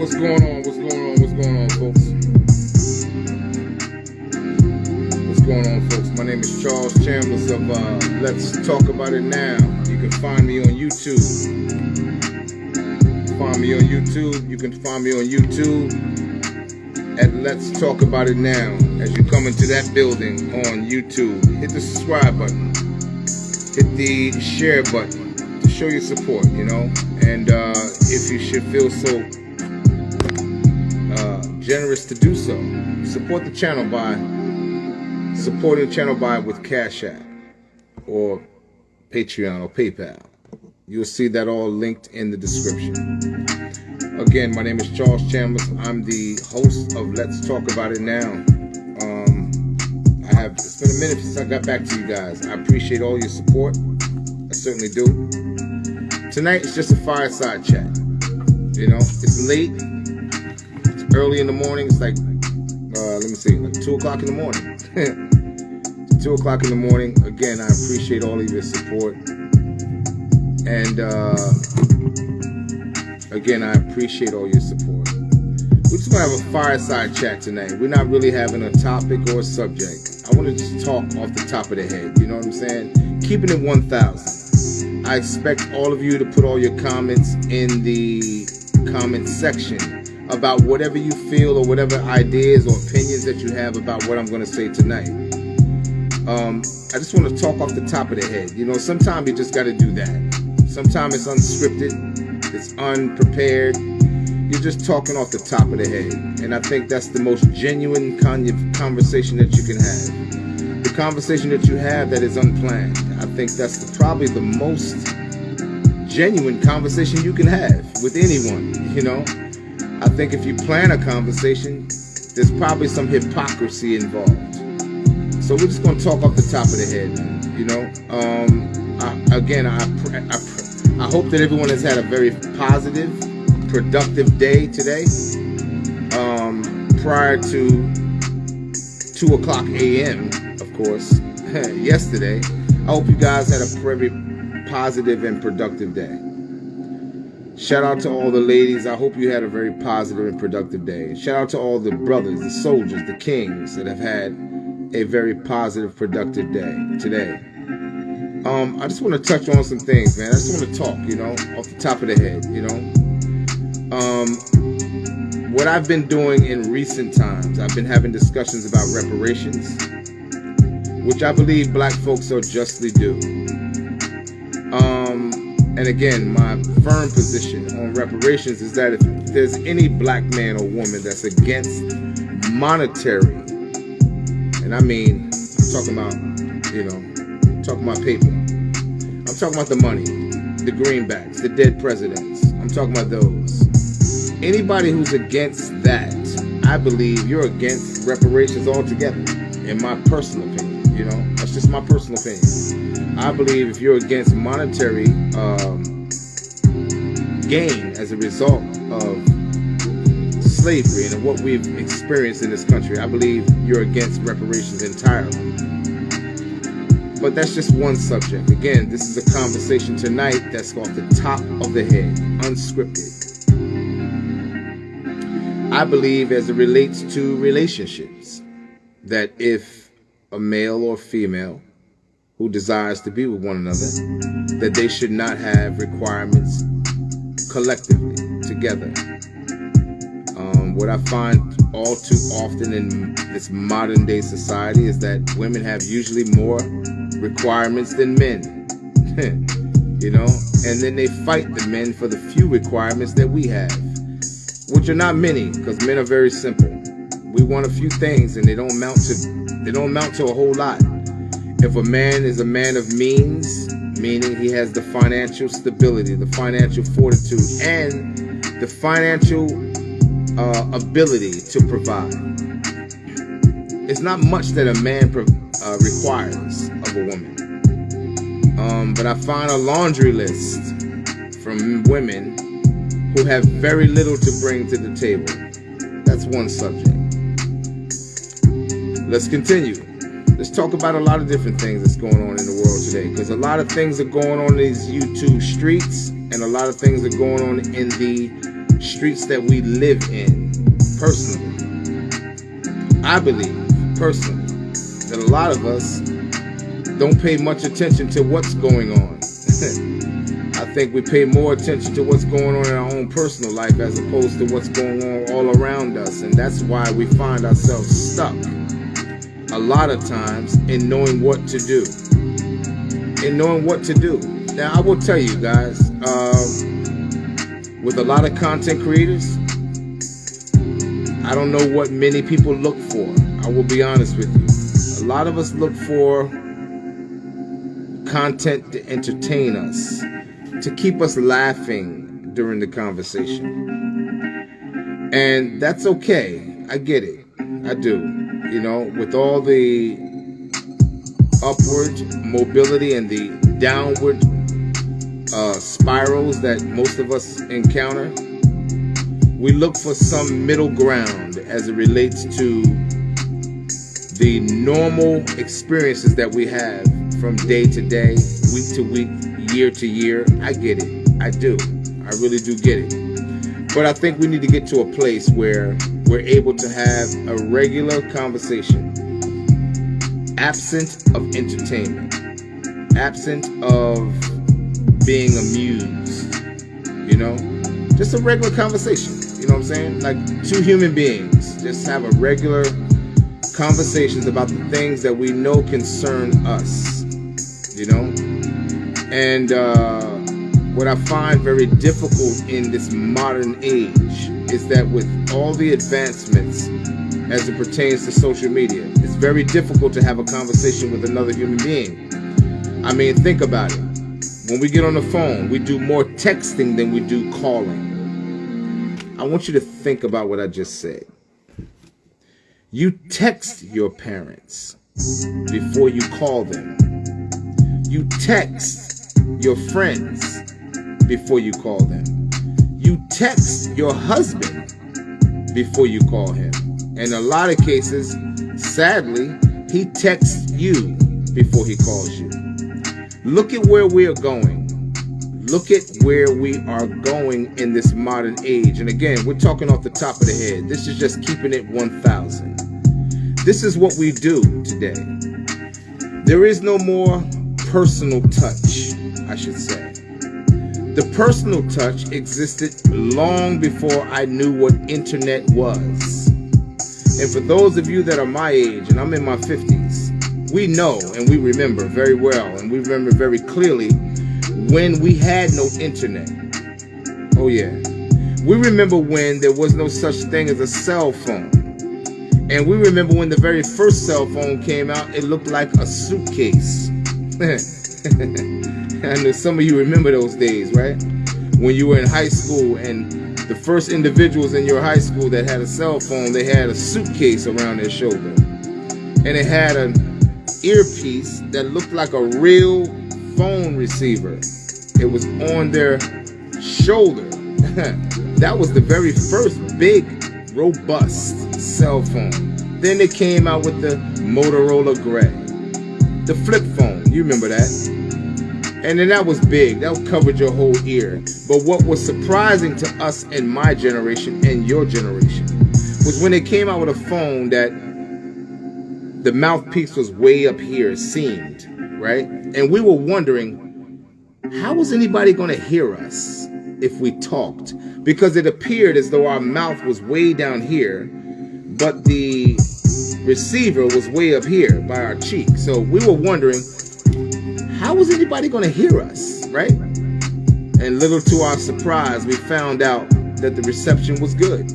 What's going on? What's going on? What's going on, folks? What's going on, folks? My name is Charles Chambers of uh, Let's Talk About It Now. You can find me on YouTube. Find me on YouTube. You can find me on YouTube at Let's Talk About It Now. As you come into that building on YouTube, hit the subscribe button, hit the share button to show your support, you know. And uh, if you should feel so generous to do so. Support the channel by supporting the channel by with Cash App or Patreon or PayPal. You'll see that all linked in the description. Again, my name is Charles Chambers. I'm the host of Let's Talk About It Now. Um, I have it's been a minute since I got back to you guys. I appreciate all your support. I certainly do. Tonight it's just a fireside chat. You know, it's late early in the morning. It's like, uh, let me see, like 2 o'clock in the morning. 2 o'clock in the morning. Again, I appreciate all of your support. And uh, again, I appreciate all your support. We're just going to have a fireside chat tonight. We're not really having a topic or a subject. I want to just talk off the top of the head. You know what I'm saying? Keeping it 1,000. I expect all of you to put all your comments in the comment section about whatever you feel or whatever ideas or opinions that you have about what I'm going to say tonight. Um, I just want to talk off the top of the head. You know, sometimes you just got to do that. Sometimes it's unscripted, it's unprepared. You're just talking off the top of the head. And I think that's the most genuine kind of conversation that you can have. The conversation that you have that is unplanned. I think that's the, probably the most genuine conversation you can have with anyone, you know? I think if you plan a conversation, there's probably some hypocrisy involved. So we're just going to talk off the top of the head, you know. Um, I, again, I, I, I hope that everyone has had a very positive, productive day today. Um, prior to 2 o'clock a.m., of course, yesterday. I hope you guys had a very positive and productive day. Shout out to all the ladies. I hope you had a very positive and productive day. Shout out to all the brothers, the soldiers, the kings that have had a very positive, productive day today. Um, I just want to touch on some things, man. I just want to talk, you know, off the top of the head, you know. Um, what I've been doing in recent times, I've been having discussions about reparations, which I believe black folks are justly due. Um, and again, my firm position on reparations is that if there's any black man or woman that's against monetary, and I mean, I'm talking about, you know, talking about paper. I'm talking about the money, the greenbacks, the dead presidents. I'm talking about those. Anybody who's against that, I believe you're against reparations altogether, in my personal opinion. You know, that's just my personal opinion. I believe if you're against monetary um, gain as a result of slavery and what we've experienced in this country, I believe you're against reparations entirely. But that's just one subject. Again, this is a conversation tonight that's off the top of the head, unscripted. I believe as it relates to relationships, that if a male or female who desires to be with one another, that they should not have requirements collectively together. Um, what I find all too often in this modern day society is that women have usually more requirements than men. you know, and then they fight the men for the few requirements that we have, which are not many, because men are very simple. We want a few things, and they don't amount to they don't amount to a whole lot. If a man is a man of means, meaning he has the financial stability, the financial fortitude, and the financial uh, ability to provide, it's not much that a man uh, requires of a woman. Um, but I find a laundry list from women who have very little to bring to the table. That's one subject. Let's continue let's talk about a lot of different things that's going on in the world today. Because a lot of things are going on in these YouTube streets, and a lot of things are going on in the streets that we live in personally. I believe, personally, that a lot of us don't pay much attention to what's going on. I think we pay more attention to what's going on in our own personal life as opposed to what's going on all around us. And that's why we find ourselves stuck a lot of times in knowing what to do. In knowing what to do. Now, I will tell you guys, uh, with a lot of content creators, I don't know what many people look for. I will be honest with you. A lot of us look for content to entertain us, to keep us laughing during the conversation. And that's okay. I get it. I do. You know, with all the upward mobility and the downward uh, spirals that most of us encounter, we look for some middle ground as it relates to the normal experiences that we have from day to day, week to week, year to year. I get it. I do. I really do get it. But I think we need to get to a place where we're able to have a regular conversation, absent of entertainment, absent of being amused, you know? Just a regular conversation, you know what I'm saying? Like two human beings just have a regular conversations about the things that we know concern us, you know? And uh, what I find very difficult in this modern age is that with all the advancements as it pertains to social media, it's very difficult to have a conversation with another human being. I mean, think about it. When we get on the phone, we do more texting than we do calling. I want you to think about what I just said. You text your parents before you call them. You text your friends before you call them. You text your husband before you call him. In a lot of cases, sadly, he texts you before he calls you. Look at where we are going. Look at where we are going in this modern age. And again, we're talking off the top of the head. This is just keeping it 1000. This is what we do today. There is no more personal touch, I should say. The personal touch existed long before I knew what internet was. And for those of you that are my age, and I'm in my 50s, we know and we remember very well, and we remember very clearly when we had no internet. Oh, yeah. We remember when there was no such thing as a cell phone. And we remember when the very first cell phone came out, it looked like a suitcase. I know some of you remember those days, right? When you were in high school and the first individuals in your high school that had a cell phone, they had a suitcase around their shoulder. And it had an earpiece that looked like a real phone receiver. It was on their shoulder. that was the very first big, robust cell phone. Then they came out with the Motorola Gray, the flip phone. You remember that? And then that was big. That covered your whole ear. But what was surprising to us in my generation and your generation was when they came out with a phone that the mouthpiece was way up here, seemed, right? And we were wondering, how was anybody going to hear us if we talked? Because it appeared as though our mouth was way down here, but the receiver was way up here by our cheek. So we were wondering, how was anybody going to hear us, right? And little to our surprise, we found out that the reception was good.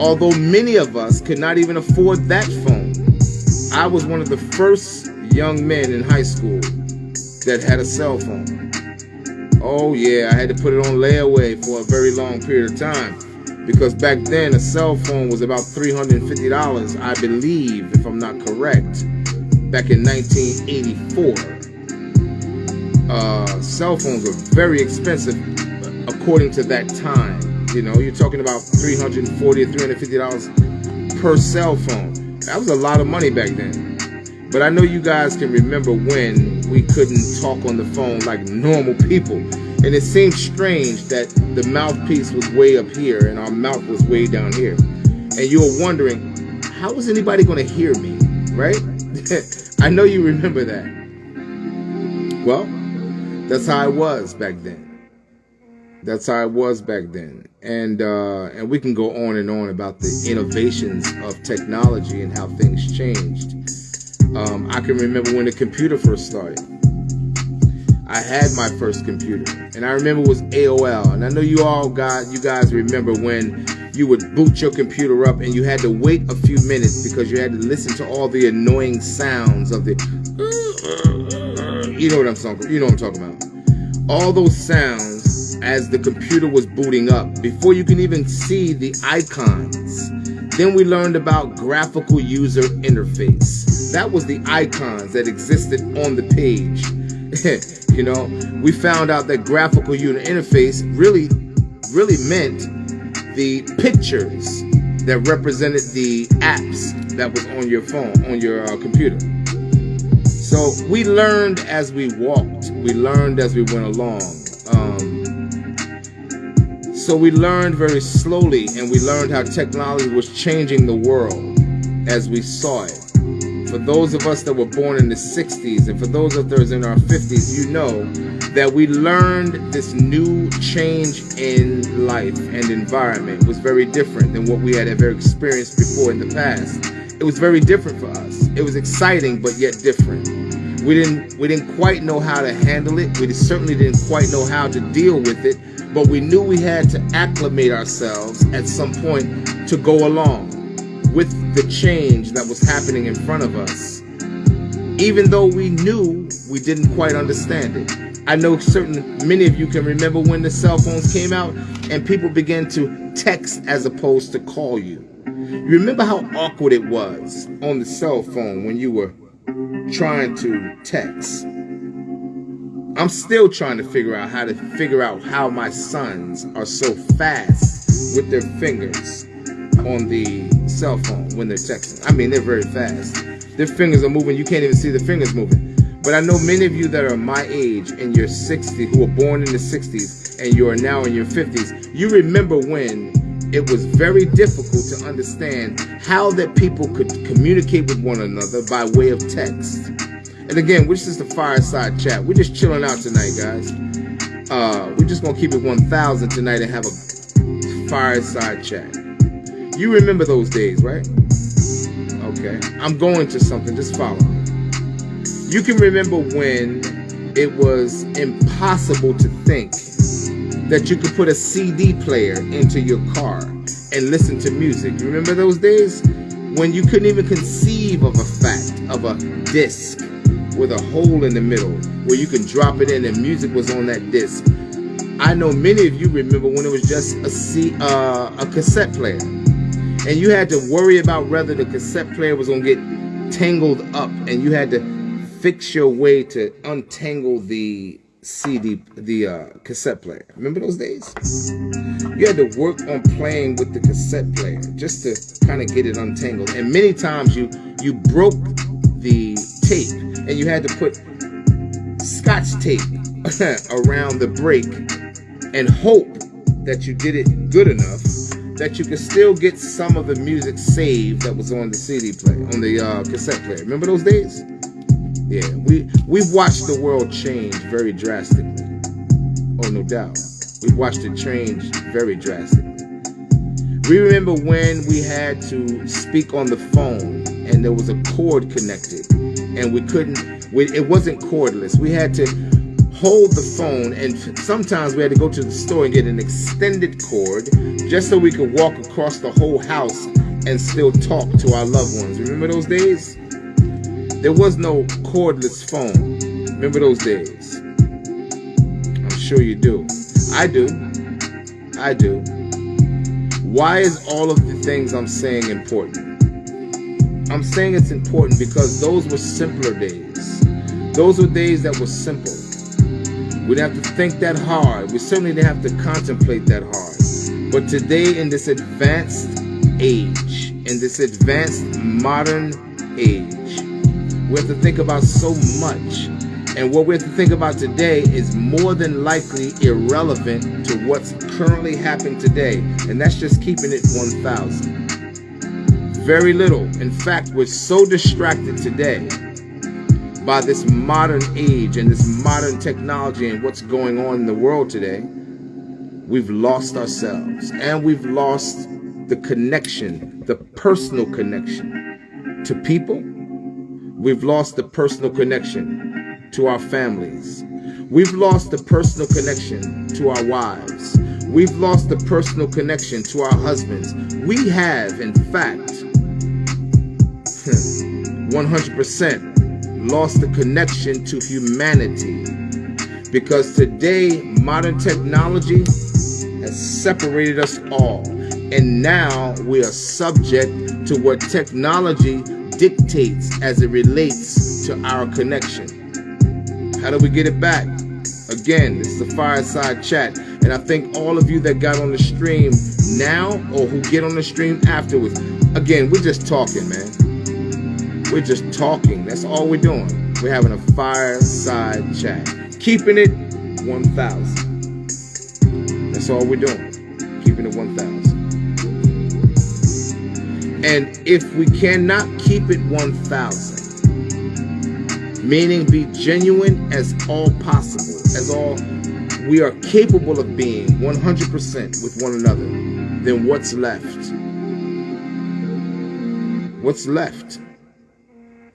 Although many of us could not even afford that phone. I was one of the first young men in high school that had a cell phone. Oh yeah, I had to put it on layaway for a very long period of time because back then a cell phone was about $350, I believe, if I'm not correct, back in 1984. Uh, cell phones were very expensive according to that time. You know, you're talking about $340 or $350 per cell phone. That was a lot of money back then. But I know you guys can remember when we couldn't talk on the phone like normal people. And it seemed strange that the mouthpiece was way up here and our mouth was way down here. And you were wondering, how is anybody going to hear me? Right? I know you remember that. Well, that's how I was back then. That's how I was back then. And uh, and we can go on and on about the innovations of technology and how things changed. Um, I can remember when the computer first started. I had my first computer, and I remember it was AOL. And I know you all got, you guys remember when you would boot your computer up and you had to wait a few minutes because you had to listen to all the annoying sounds of the. You know what I'm talking. You know what I'm talking about. All those sounds as the computer was booting up before you can even see the icons. Then we learned about graphical user interface. That was the icons that existed on the page. You know, we found out that graphical user interface really, really meant the pictures that represented the apps that was on your phone, on your uh, computer. So we learned as we walked. We learned as we went along. Um, so we learned very slowly, and we learned how technology was changing the world as we saw it for those of us that were born in the 60s and for those of us in our 50s, you know that we learned this new change in life and environment was very different than what we had ever experienced before in the past. It was very different for us. It was exciting, but yet different. We didn't we didn't quite know how to handle it. We certainly didn't quite know how to deal with it, but we knew we had to acclimate ourselves at some point to go along with the change that was happening in front of us, even though we knew we didn't quite understand it. I know certain many of you can remember when the cell phones came out and people began to text as opposed to call you. You remember how awkward it was on the cell phone when you were trying to text. I'm still trying to figure out how to figure out how my sons are so fast with their fingers on the cell phone when they're texting. I mean, they're very fast. Their fingers are moving. You can't even see the fingers moving. But I know many of you that are my age and you're 60, who were born in the 60s and you are now in your 50s, you remember when it was very difficult to understand how that people could communicate with one another by way of text. And again, which is the fireside chat. We're just chilling out tonight, guys. Uh, we're just gonna keep it 1,000 tonight and have a fireside chat. You remember those days, right? Okay. I'm going to something. Just follow me. You can remember when it was impossible to think that you could put a CD player into your car and listen to music. You remember those days? When you couldn't even conceive of a fact of a disc with a hole in the middle where you can drop it in and music was on that disc. I know many of you remember when it was just a, C, uh, a cassette player and you had to worry about whether the cassette player was going to get tangled up and you had to fix your way to untangle the CD, the uh, cassette player. Remember those days? You had to work on playing with the cassette player just to kind of get it untangled. And many times you you broke the tape and you had to put scotch tape around the break and hope that you did it good enough that you can still get some of the music saved that was on the CD player, on the uh, cassette player. Remember those days? Yeah, we we've watched the world change very drastically. Oh, no doubt. We've watched it change very drastically. We remember when we had to speak on the phone and there was a cord connected and we couldn't, we, it wasn't cordless. We had to hold the phone and sometimes we had to go to the store and get an extended cord just so we could walk across the whole house and still talk to our loved ones. Remember those days? There was no cordless phone. Remember those days? I'm sure you do. I do. I do. Why is all of the things I'm saying important? I'm saying it's important because those were simpler days. Those were days that were simple. We didn't have to think that hard. We certainly didn't have to contemplate that hard. But today, in this advanced age, in this advanced modern age, we have to think about so much. And what we have to think about today is more than likely irrelevant to what's currently happening today. And that's just keeping it 1,000. Very little. In fact, we're so distracted today by this modern age and this modern technology and what's going on in the world today. We've lost ourselves and we've lost the connection, the personal connection to people. We've lost the personal connection to our families. We've lost the personal connection to our wives. We've lost the personal connection to our husbands. We have, in fact, 100% lost the connection to humanity. Because today, modern technology has separated us all. And now we are subject to what technology dictates as it relates to our connection. How do we get it back? Again, this is a fireside chat. And I think all of you that got on the stream now or who get on the stream afterwards, again, we're just talking, man. We're just talking. That's all we're doing. We're having a fireside chat. Keeping it 1,000. That's all we're doing. Keeping it 1,000. And if we cannot keep it 1,000, meaning be genuine as all possible, as all we are capable of being 100% with one another, then what's left? What's left?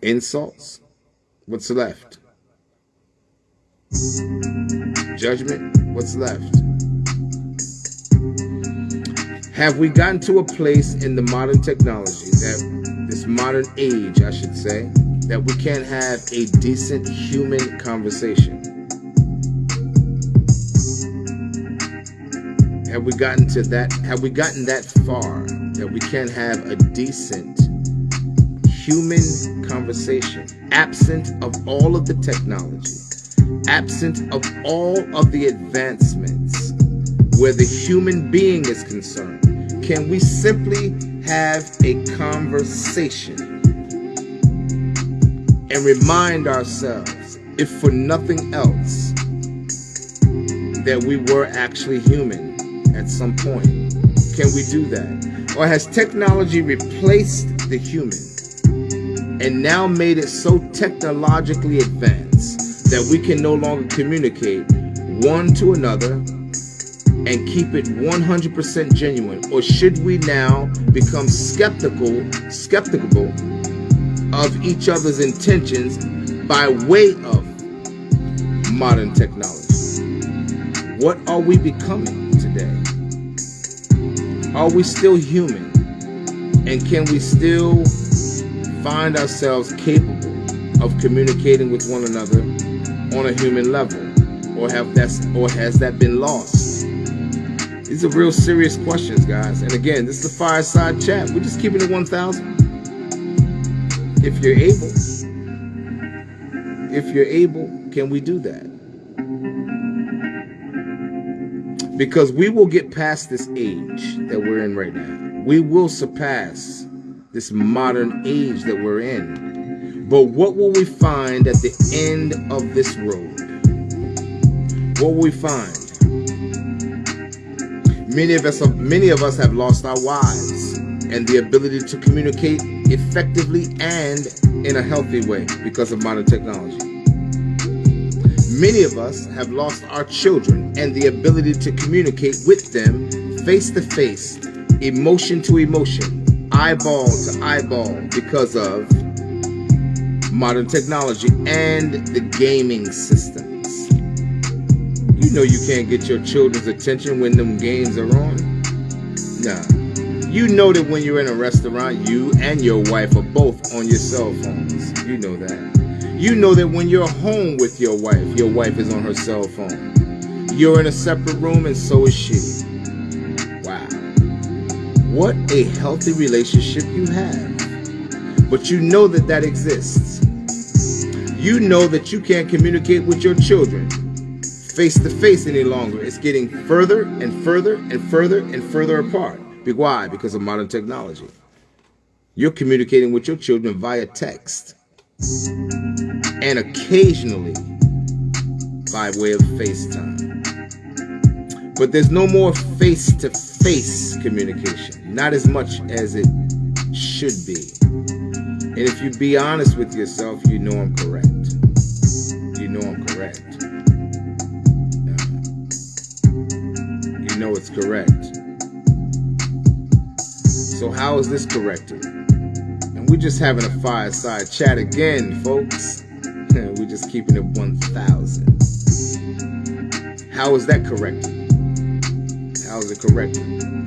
Insults? What's left? Judgment? What's left? Have we gotten to a place in the modern technology that this modern age, I should say, that we can't have a decent human conversation? Have we gotten to that? Have we gotten that far that we can't have a decent human conversation, absent of all of the technology, absent of all of the advancements, where the human being is concerned? Can we simply have a conversation and remind ourselves, if for nothing else, that we were actually human at some point? Can we do that? Or has technology replaced the human and now made it so technologically advanced that we can no longer communicate one to another and keep it 100% genuine? Or should we now become skeptical, skeptical of each other's intentions by way of modern technology? What are we becoming today? Are we still human? And can we still find ourselves capable of communicating with one another on a human level? Or have that or has that been lost? These are real serious questions, guys. And again, this is the fireside chat. We're just keeping it 1,000. If you're able, if you're able, can we do that? Because we will get past this age that we're in right now. We will surpass this modern age that we're in. But what will we find at the end of this road? What will we find? Many of us have, many of us have lost our wives and the ability to communicate effectively and in a healthy way because of modern technology. Many of us have lost our children and the ability to communicate with them face to face, emotion to emotion, eyeball to eyeball because of modern technology and the gaming systems. You know you can't get your children's attention when them games are on. Nah. You know that when you're in a restaurant, you and your wife are both on your cell phones. You know that. You know that when you're home with your wife, your wife is on her cell phone. You're in a separate room and so is she. What a healthy relationship you have. But you know that that exists. You know that you can't communicate with your children face to face any longer. It's getting further and further and further and further apart. Why? Because of modern technology. You're communicating with your children via text. And occasionally, by way of FaceTime. But there's no more face to face communication, not as much as it should be. And if you be honest with yourself, you know I'm correct. You know I'm correct. Uh, you know it's correct. So, how is this corrected? And we're just having a fireside chat again, folks. we're just keeping it 1,000. How is that corrected? How is it corrected?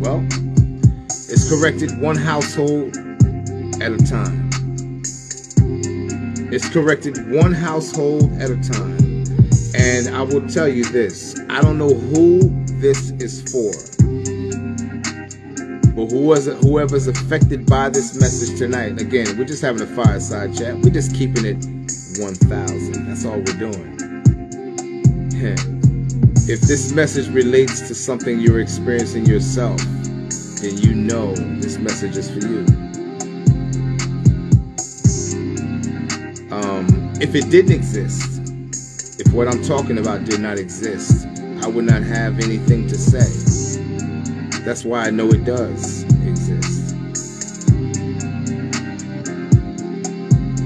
Well, it's corrected one household at a time. It's corrected one household at a time. And I will tell you this I don't know who this is for. But who was whoever's affected by this message tonight, again, we're just having a fireside chat. We're just keeping it 1,000. That's all we're doing. If this message relates to something you're experiencing yourself, then you know this message is for you. Um, if it didn't exist, if what I'm talking about did not exist, I would not have anything to say. That's why I know it does exist.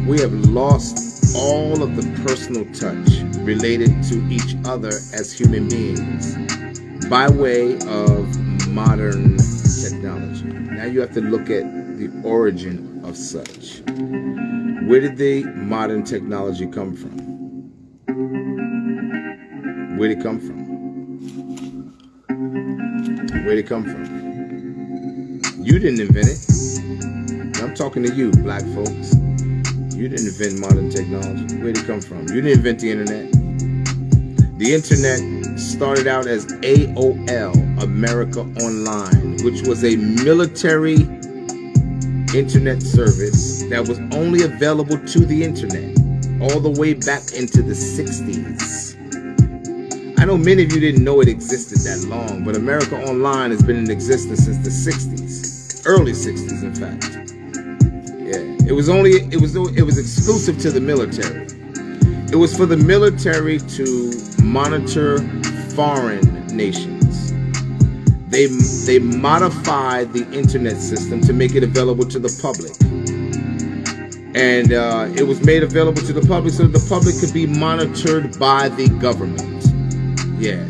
We have lost all of the personal touch related to each other as human beings by way of modern technology. Now you have to look at the origin of such. Where did the modern technology come from? Where did it come from? Where did it come from? You didn't invent it. I'm talking to you, black folks. You didn't invent modern technology. Where did it come from? You didn't invent the internet. The internet started out as AOL, America Online, which was a military internet service that was only available to the internet all the way back into the 60s. I know many of you didn't know it existed that long, but America Online has been in existence since the 60s, early 60s, in fact. It was only it was it was exclusive to the military. It was for the military to monitor foreign nations. They they modified the internet system to make it available to the public. And uh, it was made available to the public so the public could be monitored by the government. Yeah.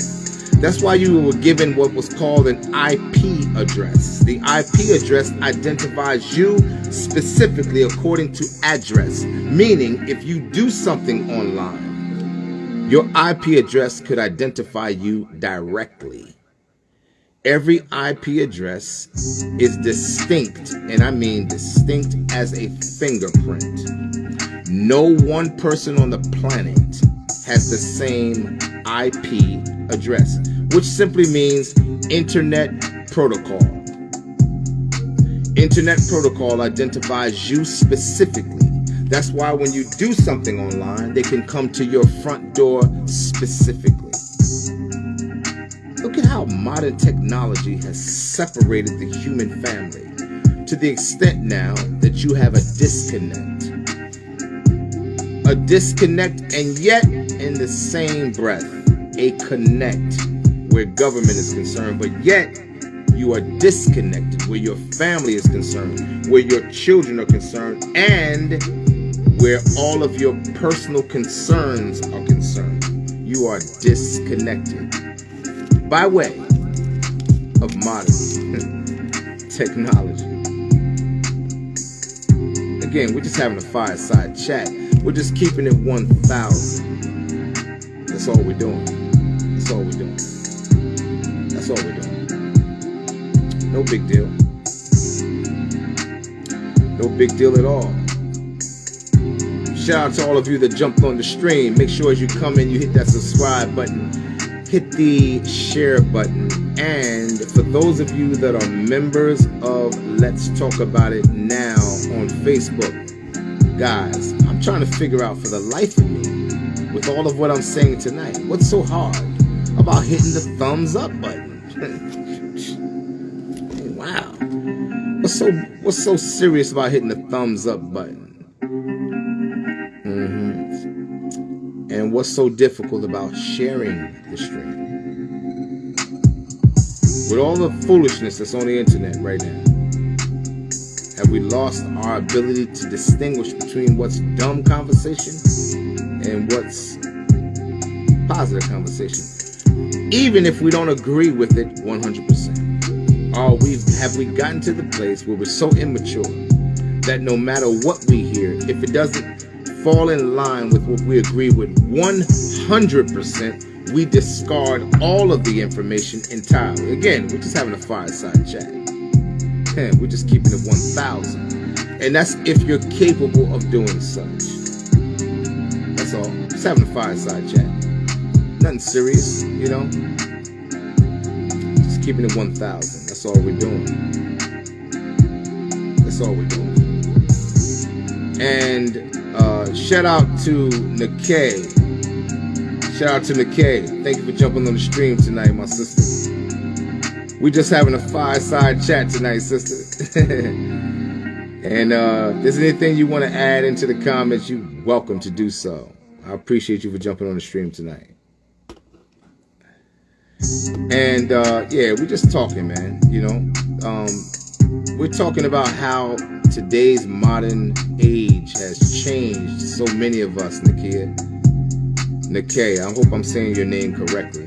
That's why you were given what was called an IP address. The IP address identifies you specifically according to address, meaning if you do something online, your IP address could identify you directly. Every IP address is distinct, and I mean distinct as a fingerprint. No one person on the planet has the same IP address, which simply means Internet Protocol. Internet Protocol identifies you specifically. That's why when you do something online, they can come to your front door specifically. Look at how modern technology has separated the human family to the extent now that you have a disconnect. A disconnect, and yet in the same breath, a connect where government is concerned, but yet you are disconnected where your family is concerned, where your children are concerned, and where all of your personal concerns are concerned. You are disconnected by way of modern technology. Again, we're just having a fireside chat. We're just keeping it 1,000. That's all we're doing. That's all we're doing. That's all we're doing. No big deal. No big deal at all. Shout out to all of you that jumped on the stream. Make sure as you come in, you hit that subscribe button, hit the share button. And for those of you that are members of Let's Talk About It Now on Facebook, guys, I'm trying to figure out for the life of me, with all of what I'm saying tonight, what's so hard? about hitting the thumbs up button. wow. What's so what's so serious about hitting the thumbs up button? Mm-hmm. And what's so difficult about sharing the stream? With all the foolishness that's on the internet right now, have we lost our ability to distinguish between what's dumb conversation and what's positive conversation? Even if we don't agree with it 100%. Or we have we gotten to the place where we're so immature that no matter what we hear, if it doesn't fall in line with what we agree with 100%, we discard all of the information entirely. Again, we're just having a fireside chat. we're just keeping it 1,000. And that's if you're capable of doing such. That's all. Just having a fireside chat. Nothing serious, you know? Just keeping it 1,000. That's all we're doing. That's all we're doing. And uh, shout out to Nikkei. Shout out to Nikkei. Thank you for jumping on the stream tonight, my sister. We just having a fireside chat tonight, sister. and uh, if there's anything you want to add into the comments, you're welcome to do so. I appreciate you for jumping on the stream tonight. And uh, yeah, we're just talking, man. You know, um, we're talking about how today's modern age has changed so many of us, Nakia. Nikkei, I hope I'm saying your name correctly.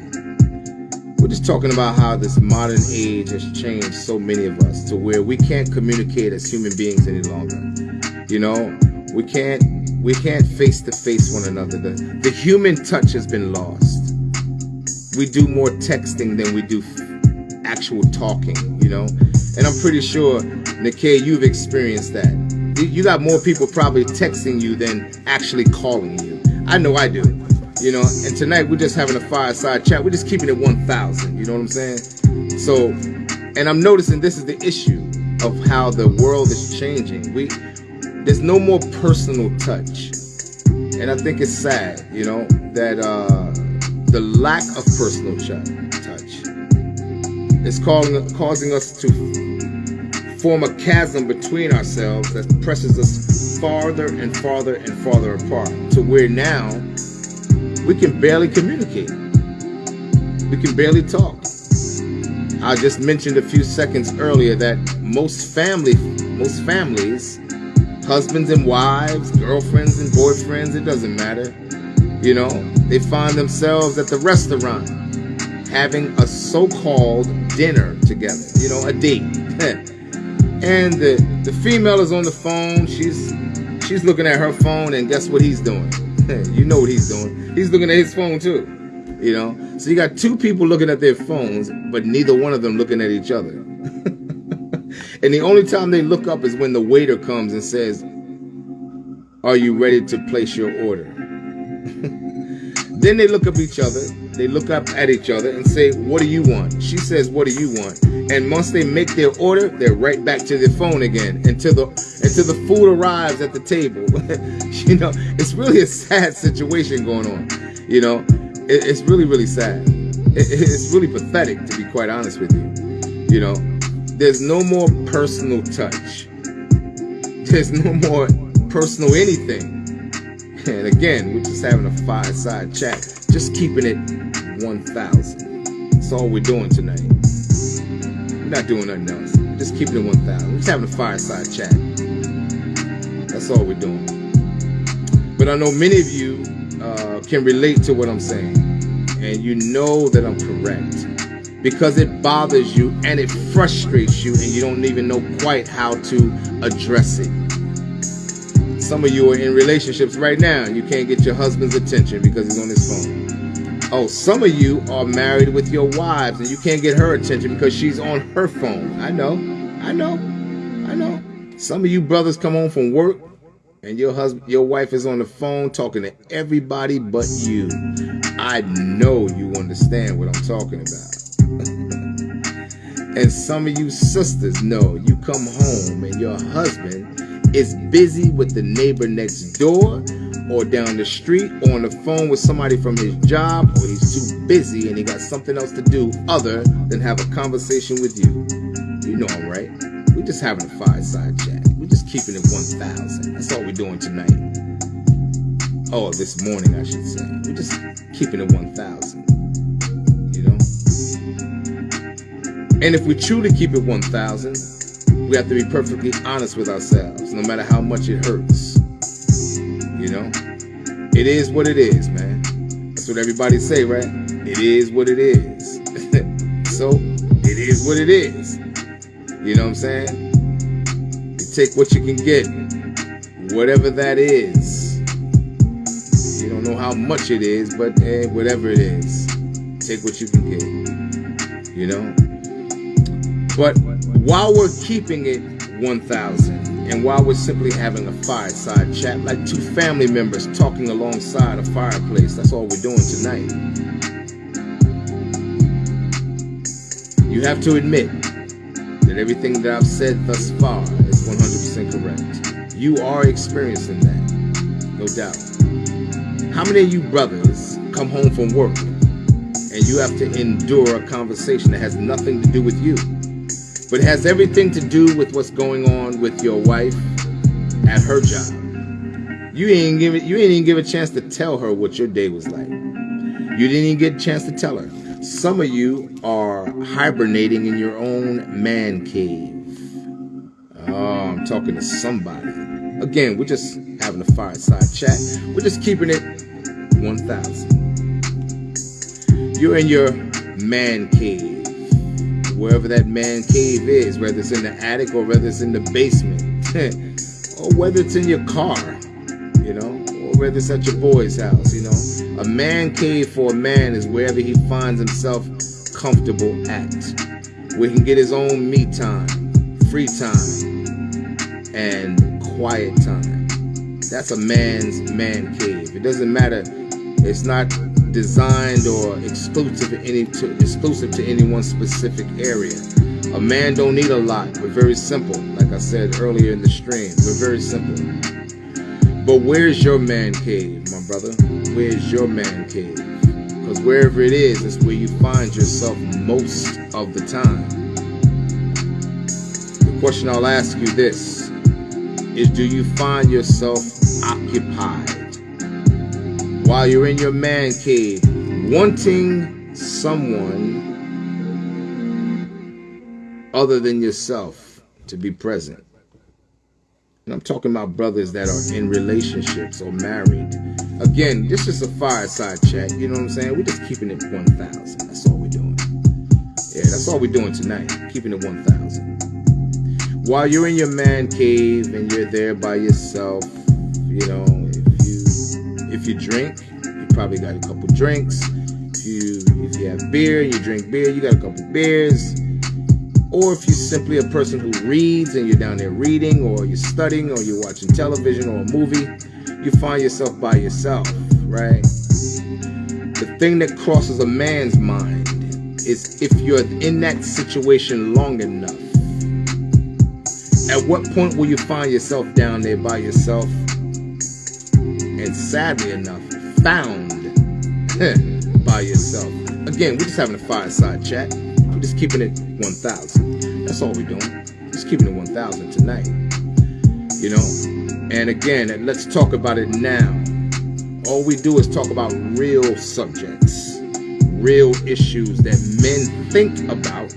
We're just talking about how this modern age has changed so many of us to where we can't communicate as human beings any longer. You know, we can't we can't face to face one another. The, the human touch has been lost. We do more texting than we do actual talking, you know? And I'm pretty sure, Nikkei, you've experienced that. You got more people probably texting you than actually calling you. I know I do. You know, and tonight we're just having a fireside chat. We're just keeping it 1,000. You know what I'm saying? So, and I'm noticing this is the issue of how the world is changing. We, there's no more personal touch. And I think it's sad, you know, that uh, the lack of personal touch is calling, causing us to form a chasm between ourselves that presses us farther and farther and farther apart to where now we can barely communicate. We can barely talk. I just mentioned a few seconds earlier that most family, most families, husbands and wives, girlfriends and boyfriends, it doesn't matter. You know, they find themselves at the restaurant having a so-called dinner together, you know, a date. and the the female is on the phone. She's she's looking at her phone, and guess what he's doing? you know what he's doing? He's looking at his phone too. You know, so you got two people looking at their phones, but neither one of them looking at each other. and the only time they look up is when the waiter comes and says, "Are you ready to place your order?" then they look up each other they look up at each other and say, What do you want? She says, What do you want? And once they make their order, they're right back to their phone again until the until the food arrives at the table. you know, it's really a sad situation going on. You know, it, it's really, really sad. It, it's really pathetic, to be quite honest with you. You know, there's no more personal touch. There's no more personal anything. And again, we're just having a fireside chat, just keeping it 1,000. That's all we're doing tonight. We're not doing nothing else. Just keeping it 1,000. We're just having a fireside chat. That's all we're doing. But I know many of you uh, can relate to what I'm saying. And you know that I'm correct. Because it bothers you and it frustrates you and you don't even know quite how to address it. Some of you are in relationships right now you can't get your husband's attention because he's on his phone. Oh, some of you are married with your wives and you can't get her attention because she's on her phone. I know, I know, I know. Some of you brothers come home from work and your husband, your wife is on the phone talking to everybody but you. I know you understand what I'm talking about. and some of you sisters know you come home and your husband is busy with the neighbor next door or down the street or on the phone with somebody from his job or he's too busy and he got something else to do other than have a conversation with you. You know right. We're just having a fireside chat. We're just keeping it 1,000. That's all we're doing tonight. Oh, this morning, I should say. We're just keeping it 1,000. You know? And if we truly keep it 1,000, we have to be perfectly honest with ourselves, no matter how much it hurts. You know? It is what it is, man. That's what everybody say, right? It is what it is. so, it is what it is. You know what I'm saying? You take what you can get, whatever that is. You don't know how much it is, but eh, whatever it is, take what you can get. You know? But while we're keeping it 1,000, and while we're simply having a fireside chat, like two family members talking alongside a fireplace, that's all we're doing tonight. You have to admit that everything that I've said thus far is 100% correct. You are experiencing that, no doubt. How many of you brothers come home from work and you have to endure a conversation that has nothing to do with you? But it has everything to do with what's going on with your wife at her job. You ain't give it, you ain't even give a chance to tell her what your day was like. You didn't even get a chance to tell her. Some of you are hibernating in your own man cave. Oh, I'm talking to somebody. Again, we're just having a fireside chat. We're just keeping it 1,000. You're in your man cave wherever that man cave is, whether it's in the attic or whether it's in the basement, or whether it's in your car, you know, or whether it's at your boy's house, you know. A man cave for a man is wherever he finds himself comfortable at, where he can get his own me time, free time, and quiet time. That's a man's man cave. It doesn't matter. It's not designed or exclusive to any to, exclusive to any one specific area. A man don't need a lot. We're very simple. Like I said earlier in the stream, we're very simple. But where's your man cave, my brother? Where's your man cave? Because wherever it is, it's where you find yourself most of the time. The question I'll ask you this is do you find yourself occupied? While you're in your man cave, wanting someone other than yourself to be present. And I'm talking about brothers that are in relationships or married. Again, this is a fireside chat. You know what I'm saying? We're just keeping it 1,000. That's all we're doing. Yeah, that's all we're doing tonight. Keeping it 1,000. While you're in your man cave and you're there by yourself, you know, if you drink, you probably got a couple drinks. If you if you have beer you drink beer, you got a couple beers. Or if you're simply a person who reads and you're down there reading, or you're studying, or you're watching television or a movie, you find yourself by yourself, right? The thing that crosses a man's mind is if you're in that situation long enough, at what point will you find yourself down there by yourself and sadly enough, found by yourself. Again, we're just having a fireside chat. We're just keeping it 1,000. That's all we're doing. Just keeping it 1,000 tonight. You know? And again, let's talk about it now. All we do is talk about real subjects, real issues that men think about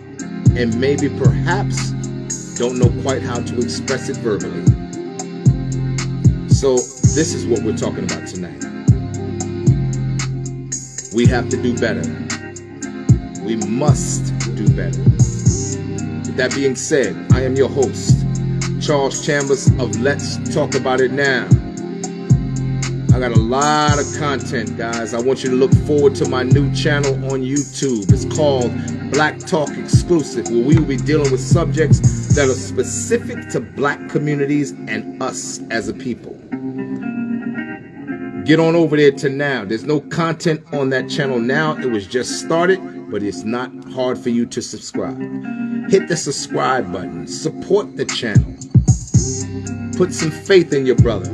and maybe perhaps don't know quite how to express it verbally. So this is what we're talking about tonight. We have to do better. We must do better. With that being said, I am your host, Charles Chambers of Let's Talk About It Now. I got a lot of content, guys. I want you to look forward to my new channel on YouTube. It's called Black Talk Exclusive, where we will be dealing with subjects that are specific to black communities and us as a people get on over there to now. There's no content on that channel now. It was just started, but it's not hard for you to subscribe. Hit the subscribe button. Support the channel. Put some faith in your brother.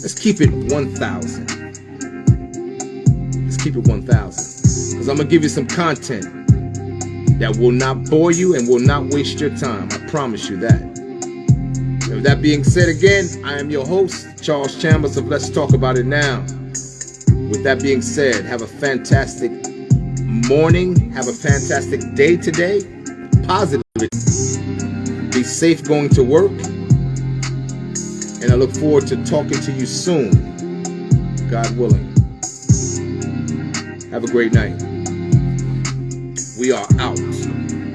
Let's keep it 1,000. Let's keep it 1,000. Because I'm going to give you some content that will not bore you and will not waste your time. I promise you that. With that being said, again, I am your host, Charles Chambers of Let's Talk About It Now. With that being said, have a fantastic morning. Have a fantastic day today. Positive. Be safe going to work. And I look forward to talking to you soon. God willing. Have a great night. We are out.